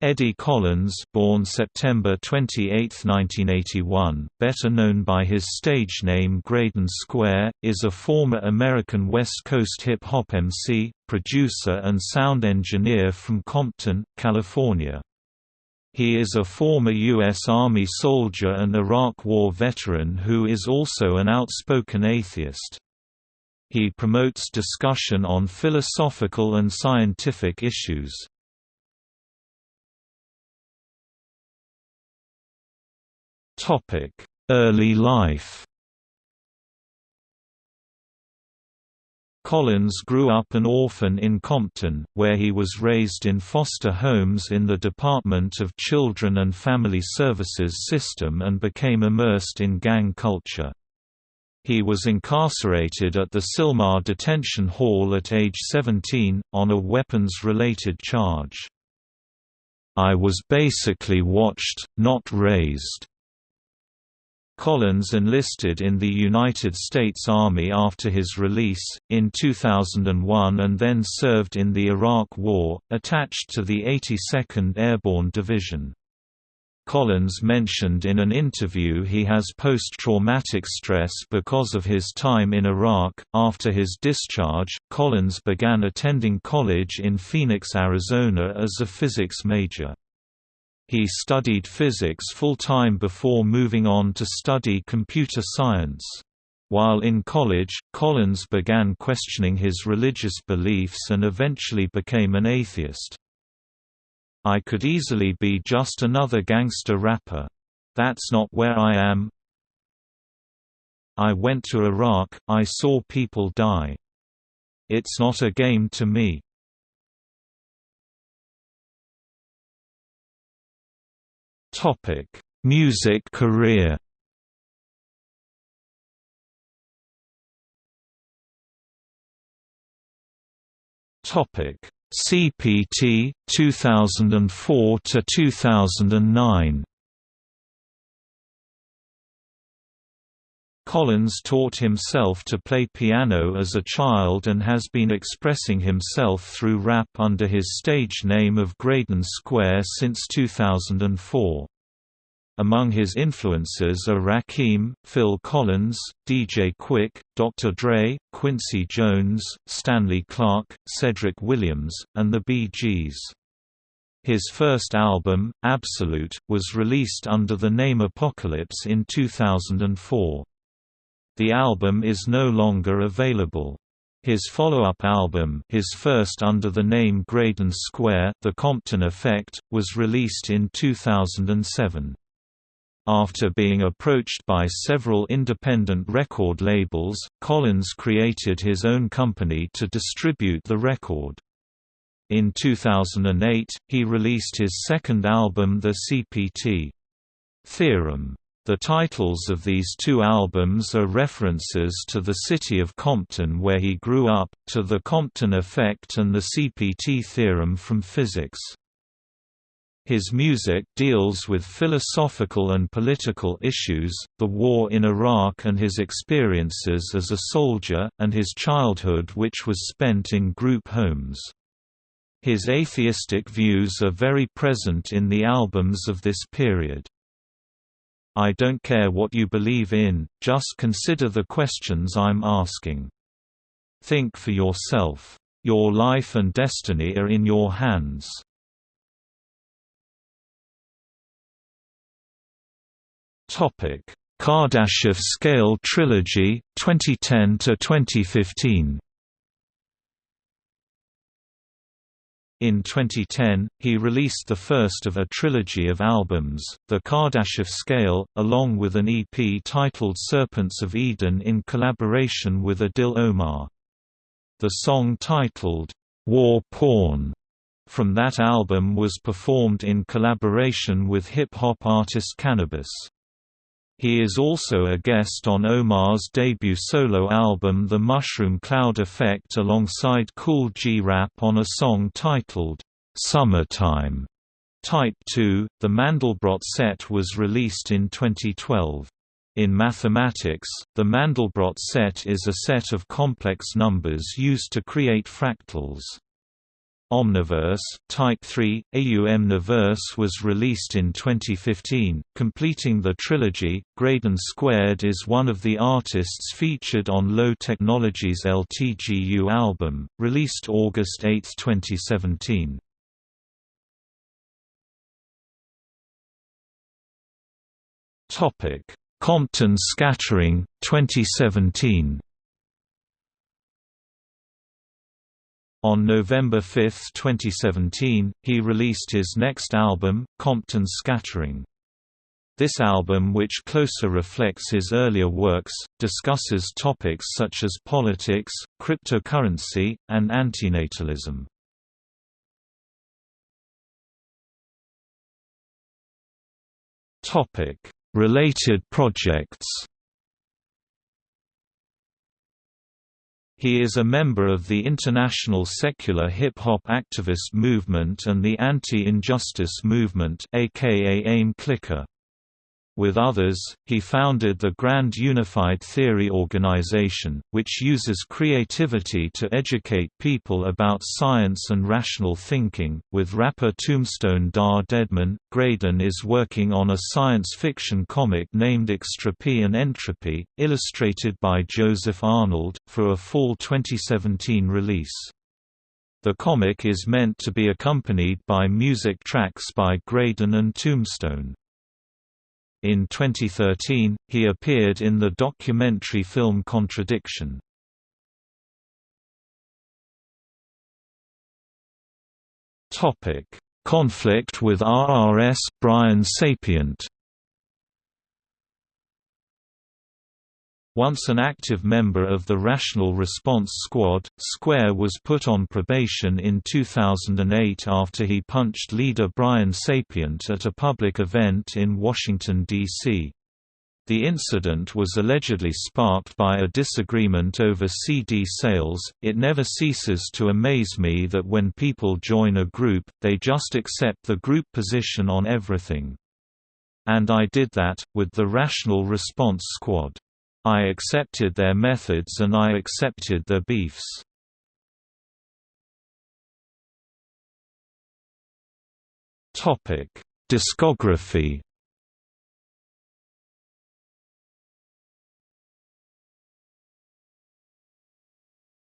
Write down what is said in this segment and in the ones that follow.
Eddie Collins born September 28, 1981, better known by his stage name Graydon Square, is a former American West Coast hip-hop MC, producer and sound engineer from Compton, California. He is a former U.S. Army soldier and Iraq War veteran who is also an outspoken atheist. He promotes discussion on philosophical and scientific issues. Early life. Collins grew up an orphan in Compton, where he was raised in foster homes in the Department of Children and Family Services system and became immersed in gang culture. He was incarcerated at the Sylmar Detention Hall at age 17, on a weapons-related charge. I was basically watched, not raised. Collins enlisted in the United States Army after his release, in 2001 and then served in the Iraq War, attached to the 82nd Airborne Division. Collins mentioned in an interview he has post-traumatic stress because of his time in Iraq. After his discharge, Collins began attending college in Phoenix, Arizona as a physics major. He studied physics full-time before moving on to study computer science. While in college, Collins began questioning his religious beliefs and eventually became an atheist. I could easily be just another gangster rapper. That's not where I am. I went to Iraq, I saw people die. It's not a game to me. Music career. Topic: CPT 2004 to 2009. Collins taught himself to play piano as a child and has been expressing himself through rap under his stage name of Graydon Square since 2004. Among his influences are Rakim, Phil Collins, DJ Quik, Dr. Dre, Quincy Jones, Stanley Clarke, Cedric Williams, and the Bee Gees. His first album, Absolute, was released under the name Apocalypse in 2004. The album is no longer available. His follow-up album his first under the name Graydon Square, The Compton Effect, was released in 2007. After being approached by several independent record labels, Collins created his own company to distribute the record. In 2008, he released his second album The CPT. Theorem. The titles of these two albums are references to the city of Compton where he grew up, to the Compton effect and the CPT theorem from physics. His music deals with philosophical and political issues, the war in Iraq and his experiences as a soldier, and his childhood which was spent in group homes. His atheistic views are very present in the albums of this period. I don't care what you believe in, just consider the questions I'm asking. Think for yourself. Your life and destiny are in your hands. Kardashev Scale Trilogy, 2010 to 2015. In 2010, he released the first of a trilogy of albums, The Kardashev Scale, along with an EP titled Serpents of Eden in collaboration with Adil Omar. The song titled, War Porn, from that album was performed in collaboration with hip-hop artist Canibus. He is also a guest on Omar's debut solo album The Mushroom Cloud Effect alongside Kool G Rap on a song titled, "'Summertime". Type 2, the Mandelbrot set was released in 2012. In mathematics, the Mandelbrot set is a set of complex numbers used to create fractals. Omniverse, Type 3, AUMniverse was released in 2015, completing the trilogy. Graydon Squared is one of the artists featured on Low Technology's LTGU album, released August 8, 2017. Compton Scattering, 2017 On November 5, 2017, he released his next album, Compton Scattering. This album which closer reflects his earlier works, discusses topics such as politics, cryptocurrency, and antinatalism. Related projects He is a member of the international secular hip-hop activist movement and the anti-injustice movement aka AIM Clicker. With others, he founded the Grand Unified Theory Organization, which uses creativity to educate people about science and rational thinking. With rapper Tombstone da Deadman, Graydon is working on a science fiction comic named Extropy and Entropy, illustrated by Joseph Arnold, for a fall 2017 release. The comic is meant to be accompanied by music tracks by Graydon and Tombstone. In 2013, he appeared in the documentary film Contradiction. Conflict with RRS Brian Sapient Once an active member of the Rational Response Squad, Square was put on probation in 2008 after he punched leader Brian Sapient at a public event in Washington, D.C. The incident was allegedly sparked by a disagreement over CD sales. It never ceases to amaze me that when people join a group, they just accept the group position on everything. And I did that, with the Rational Response Squad. I accepted their methods and I accepted their beefs. Topic: Discography.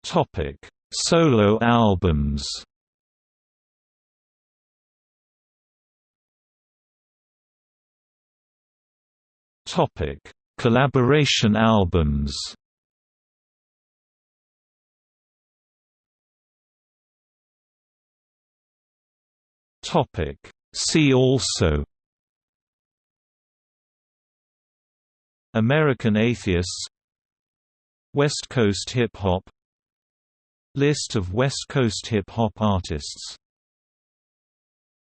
Topic: Solo albums. Topic: Collaboration albums. See also. American Atheists. West Coast hip hop. List of West Coast hip hop artists